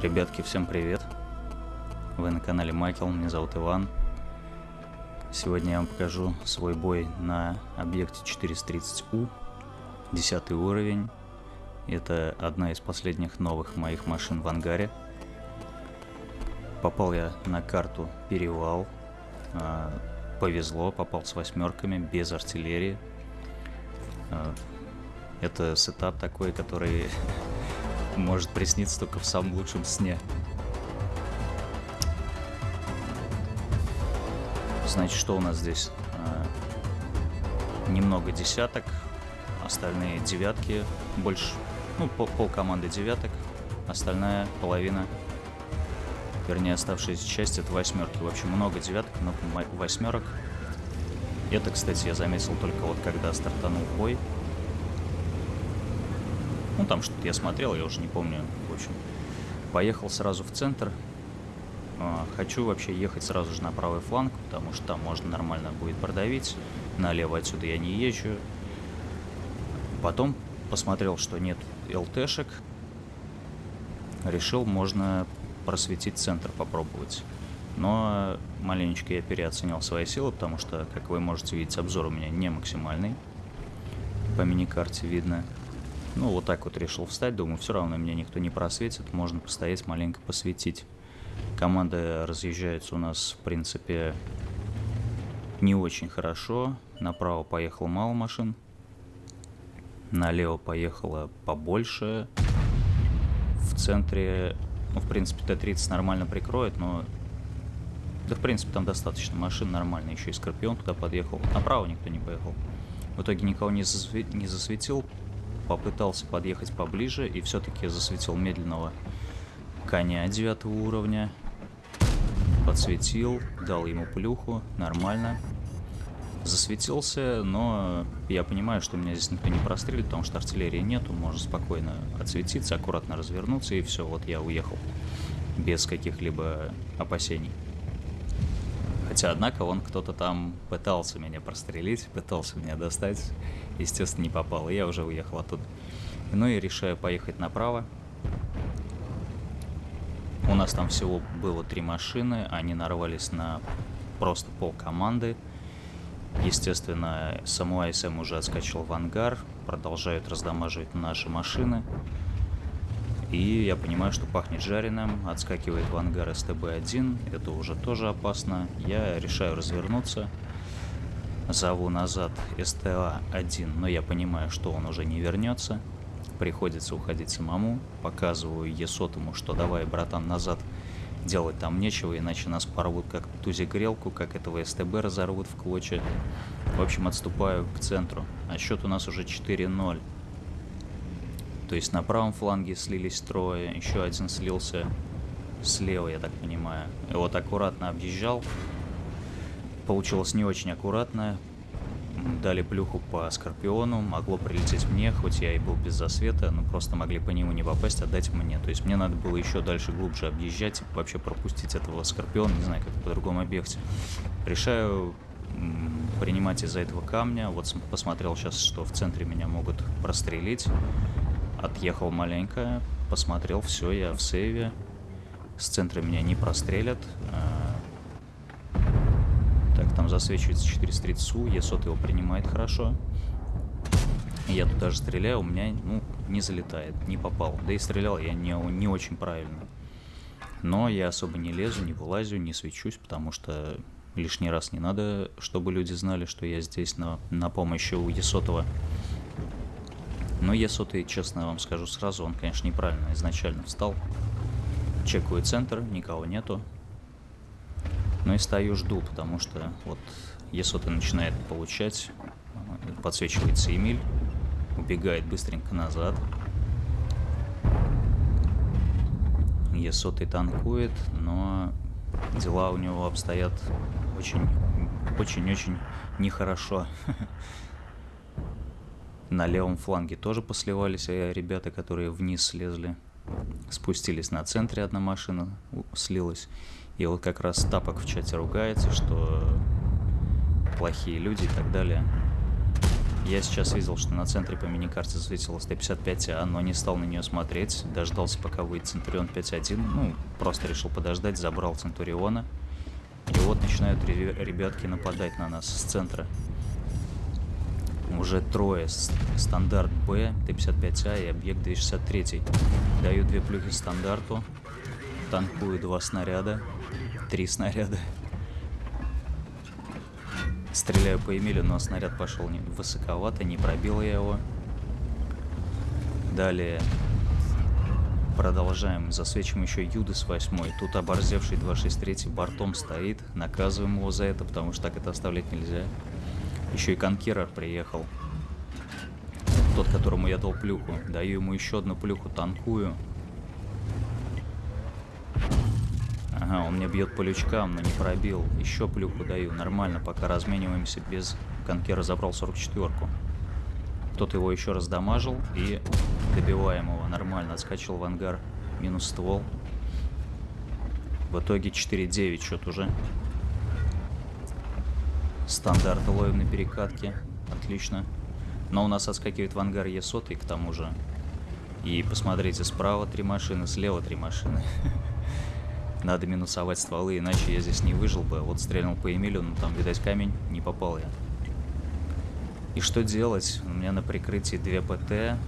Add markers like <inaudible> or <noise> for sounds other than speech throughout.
Ребятки, всем привет! Вы на канале Майкл, меня зовут Иван. Сегодня я вам покажу свой бой на объекте 430У, 10 уровень. Это одна из последних новых моих машин в ангаре. Попал я на карту Перевал. А, повезло, попал с восьмерками, без артиллерии. А, это сетап такой, который может присниться только в самом лучшем сне. Значит, что у нас здесь? А, немного десяток, остальные девятки, больше, ну, пол, команды девяток, остальная половина, вернее, оставшаяся часть это восьмерки. В общем, много девяток, много восьмерок. Это, кстати, я заметил только вот когда стартанул бой. Ну, там что-то я смотрел, я уже не помню. В общем, поехал сразу в центр. А, хочу вообще ехать сразу же на правый фланг, потому что там можно нормально будет продавить. Налево отсюда я не езжу. Потом посмотрел, что нет ЛТшек. Решил, можно просветить центр попробовать. Но маленечко я переоценил свои силы, потому что, как вы можете видеть, обзор у меня не максимальный. По миникарте видно. Ну, вот так вот решил встать, думаю, все равно меня никто не просветит, можно постоять, маленько посветить. Команды разъезжаются у нас, в принципе, не очень хорошо. Направо поехало мало машин, налево поехало побольше. В центре, ну, в принципе, Т-30 нормально прикроет, но... Да, в принципе, там достаточно машин нормально. Еще и Скорпион туда подъехал. Направо никто не поехал. В итоге никого не, засве... не засветил попытался подъехать поближе и все-таки засветил медленного коня девятого уровня. Подсветил, дал ему плюху, нормально. Засветился, но я понимаю, что меня здесь никто не прострелит, потому что артиллерии нету, можно спокойно отсветиться, аккуратно развернуться и все, вот я уехал. Без каких-либо опасений. Хотя, однако, он кто-то там пытался меня прострелить, пытался меня достать. Естественно, не попал, и я уже уехал оттуда. Ну и решаю поехать направо. У нас там всего было три машины, они нарвались на просто пол команды. Естественно, саму АСМ уже отскочил в ангар, продолжают раздамаживать наши машины. И я понимаю, что пахнет жареным, отскакивает в ангар СТБ-1, это уже тоже опасно. Я решаю развернуться, зову назад СТА-1, но я понимаю, что он уже не вернется. Приходится уходить самому, показываю Есотому, что давай, братан, назад, делать там нечего, иначе нас порвут как тузи-грелку, как этого СТБ разорвут в клочья. В общем, отступаю к центру, а счет у нас уже 4-0. То есть на правом фланге слились трое, еще один слился слева, я так понимаю. И вот аккуратно объезжал. Получилось не очень аккуратно. Дали плюху по Скорпиону, могло прилететь мне, хоть я и был без засвета, но просто могли по нему не попасть, отдать мне. То есть мне надо было еще дальше глубже объезжать, вообще пропустить этого Скорпиона, не знаю, как по другому объекте. Решаю принимать из-за этого камня. Вот посмотрел сейчас, что в центре меня могут прострелить. Отъехал маленько, посмотрел, все, я в сейве. С центра меня не прострелят. А, так, там засвечивается 430 СУ, Есот его принимает хорошо. Я тут даже стреляю, у меня, ну, не залетает, не попал. Да и стрелял я не, не очень правильно. Но я особо не лезу, не вылазю, не свечусь, потому что лишний раз не надо, чтобы люди знали, что я здесь на, на помощи у Есотова. Но Е100, честно вам скажу сразу, он, конечно, неправильно изначально встал. Чекаю центр, никого нету. Ну и стою, жду, потому что вот Е100 начинает получать. Подсвечивается Эмиль. Убегает быстренько назад. Е100 танкует, но дела у него обстоят очень, очень-очень нехорошо. <laughs> На левом фланге тоже посливались а ребята, которые вниз слезли. Спустились на центре, одна машина слилась. И вот как раз Тапок в чате ругается, что плохие люди и так далее. Я сейчас видел, что на центре по миникарте засветилась Т-55А, но не стал на нее смотреть. Дождался, пока выйдет Центурион 5.1. Ну, просто решил подождать, забрал Центуриона. И вот начинают ребятки нападать на нас с центра. Уже трое. Стандарт Б, Т-55А и объект 263. Даю две плюхи стандарту. Танкую два снаряда. Три снаряда. Стреляю по Эмилю, но снаряд пошел не высоковато, не пробил я его. Далее продолжаем. Засвечиваем еще Юдас 8. Тут оборзевший 263 бортом стоит. Наказываем его за это, потому что так это оставлять нельзя. Еще и конкерер приехал. Тот, которому я дал плюху. Даю ему еще одну плюху, танкую. Ага, он мне бьет по лючкам, но не пробил. Еще плюху даю. Нормально, пока размениваемся без... Конкера забрал 44-ку. Кто-то его еще раз дамажил и добиваем его. Нормально, отскочил в ангар. Минус ствол. В итоге 4-9 счет уже. Стандарт ловим на перекатке. Отлично. Но у нас отскакивает в ангар Е100 к тому же. И посмотрите, справа три машины, слева три машины. <laughs> Надо минусовать стволы, иначе я здесь не выжил бы. Вот стрельнул по Эмилю, но там, видать, камень, не попал я. И что делать? У меня на прикрытии 2 ПТ.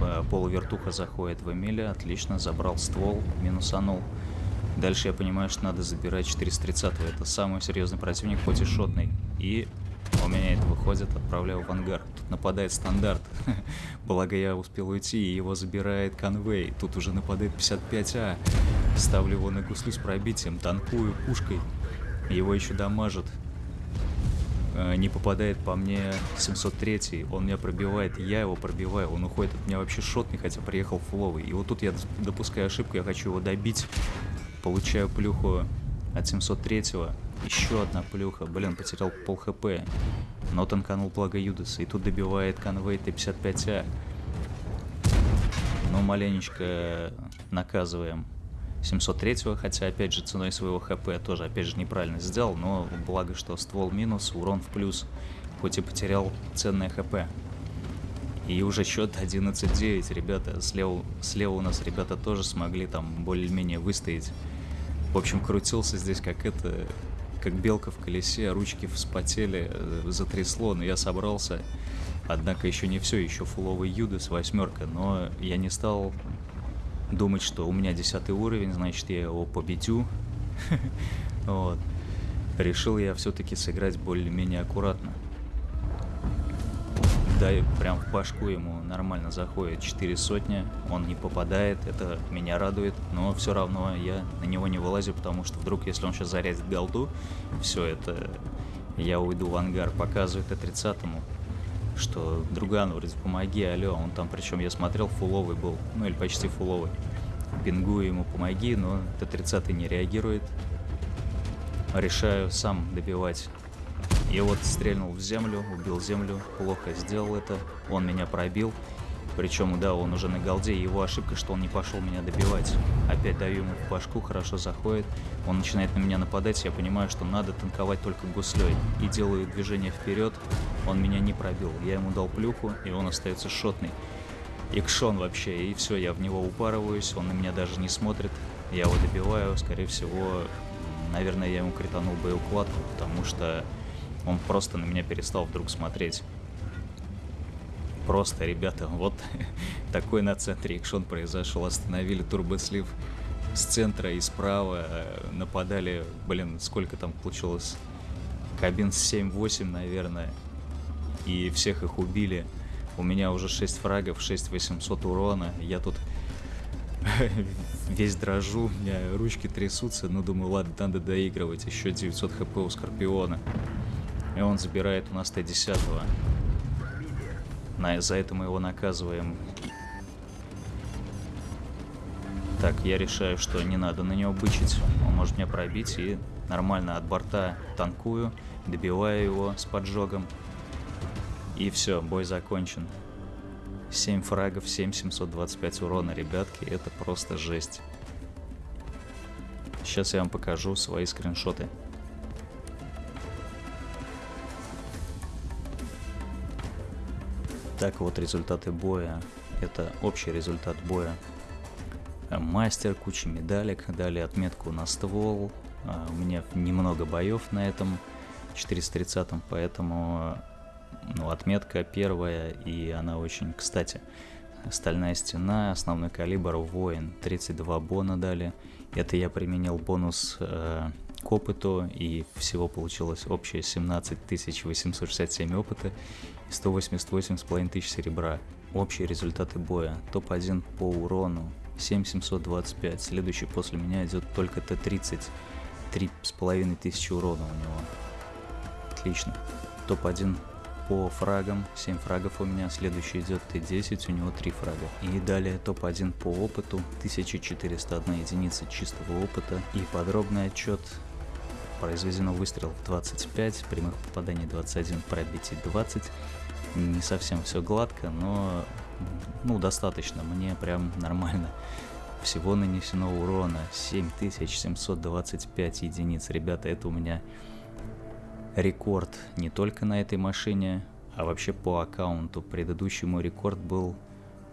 Э, полувертуха заходит в Эмиля. Отлично, забрал ствол, минусанул. Дальше я понимаю, что надо забирать 430 -го. Это самый серьезный противник, хоть и шотный. И у меня это выходит, отправляю в ангар. Тут нападает стандарт. <laughs> Благо я успел уйти, и его забирает конвей. Тут уже нападает 55А. Ставлю его на гуслю с пробитием, танкую пушкой. Его еще дамажат. Э, не попадает по мне 703 он меня пробивает, я его пробиваю, он уходит от меня вообще шотный, хотя приехал фуловый. И вот тут я допускаю ошибку, я хочу его добить, получаю плюху от 703-го. Еще одна плюха. Блин, потерял пол хп. Но танканул благо Юдаса. И тут добивает конвей Т-55А. Ну, маленечко наказываем 703-го, хотя, опять же, ценой своего хп тоже, опять же, неправильно сделал, но благо, что ствол минус, урон в плюс, хоть и потерял ценное хп. И уже счет 11-9, ребята, слева, слева у нас ребята тоже смогли там более-менее выстоять. В общем, крутился здесь как это, как белка в колесе, ручки вспотели, э, затрясло, но я собрался. Однако еще не все, еще фуловый Юдас, восьмерка, но я не стал думать, что у меня десятый уровень, значит я его победю. <laughs> Вот. Решил я все-таки сыграть более-менее аккуратно да, прям в башку ему нормально заходит 4 сотни, он не попадает, это меня радует, но все равно я на него не вылазю, потому что вдруг, если он сейчас зарядит голду, все это, я уйду в ангар, показывает Т-30-му, что друган вроде помоги, алло, он там, причем я смотрел, фуловый был, ну или почти фуловый, пингую ему помоги, но Т-30 не реагирует, решаю сам добивать и вот стрельнул в землю, убил землю, плохо сделал это, он меня пробил. Причем, да, он уже на голде, его ошибка, что он не пошел меня добивать. Опять даю ему в башку, хорошо заходит. Он начинает на меня нападать, я понимаю, что надо танковать только гуслей. И делаю движение вперед, он меня не пробил. Я ему дал плюху, и он остается шотный. Икшон вообще, и все, я в него упарываюсь, он на меня даже не смотрит. Я его добиваю, скорее всего, наверное, я ему кританул боеукладку, потому что он просто на меня перестал вдруг смотреть. Просто, ребята, вот <laughs> такой на центре экшон произошел. Остановили турбослив с центра и справа. Э, нападали, блин, сколько там получилось? Кабин 7-8, наверное. И всех их убили. У меня уже 6 фрагов, 6800 урона. Я тут <laughs> весь дрожу, у меня ручки трясутся. Ну, думаю, ладно, надо доигрывать. Еще 900 хп у Скорпиона. И он забирает у нас Т-10. На, за это мы его наказываем. Так, я решаю, что не надо на него бычить. Он может меня пробить и нормально от борта танкую, добиваю его с поджогом. И все, бой закончен. 7 фрагов, 7 725 урона, ребятки, это просто жесть. Сейчас я вам покажу свои скриншоты. Так вот результаты боя. Это общий результат боя. Мастер, куча медалек, дали отметку на ствол. А, у меня немного боев на этом 430, поэтому ну, отметка первая, и она очень кстати. Стальная стена, основной калибр, воин, 32 бона дали. Это я применил бонус э, к опыту, и всего получилось общее 17 867 опыта и 188,5 тысяч серебра. Общие результаты боя. Топ-1 по урону 7725. Следующий после меня идет только Т-30. 3,5 тысячи урона у него. Отлично. Топ-1 по фрагам, 7 фрагов у меня, следующий идет Т10, у него 3 фрага. И далее топ-1 по опыту, 1401 единица чистого опыта и подробный отчет. Произведено выстрелов 25, прямых попаданий 21, пробитий 20. Не совсем все гладко, но ну достаточно, мне прям нормально. Всего нанесено урона 7725 единиц. Ребята, это у меня рекорд не только на этой машине, а вообще по аккаунту. Предыдущий мой рекорд был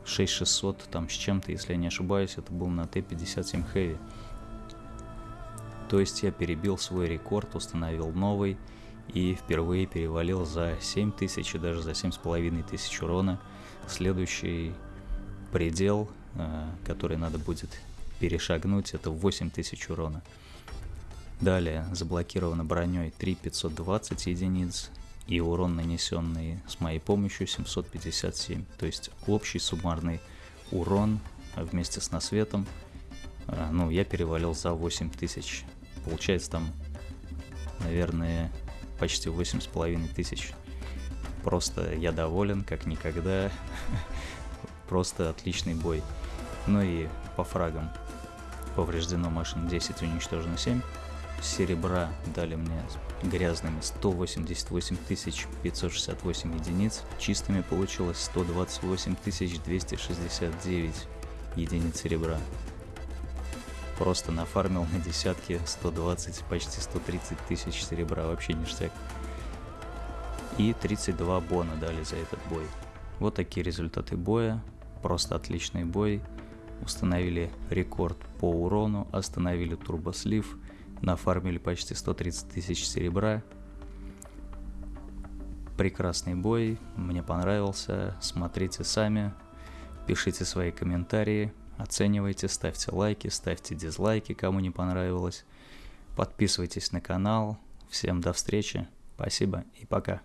6600 там с чем-то, если я не ошибаюсь, это был на Т-57 Heavy. То есть я перебил свой рекорд, установил новый и впервые перевалил за 7000 и даже за 7500 урона. Следующий предел, э, который надо будет перешагнуть, это 8000 урона. Далее заблокировано броней 3520 единиц и урон нанесенный с моей помощью 757. То есть общий суммарный урон вместе с насветом, а, ну, я перевалил за 8000. Получается там, наверное, почти 8,5 тысяч. Просто я доволен, как никогда. <laughs> Просто отличный бой. Ну и по фрагам. Повреждено машин 10, уничтожено 7 серебра дали мне грязными 188 568 единиц, чистыми получилось 128 269 единиц серебра. Просто нафармил на десятки 120, почти 130 тысяч серебра, вообще ништяк. И 32 бона дали за этот бой. Вот такие результаты боя, просто отличный бой. Установили рекорд по урону, остановили турбослив, нафармили почти 130 тысяч серебра. Прекрасный бой, мне понравился, смотрите сами, пишите свои комментарии, оценивайте, ставьте лайки, ставьте дизлайки, кому не понравилось. Подписывайтесь на канал. Всем до встречи, спасибо и пока.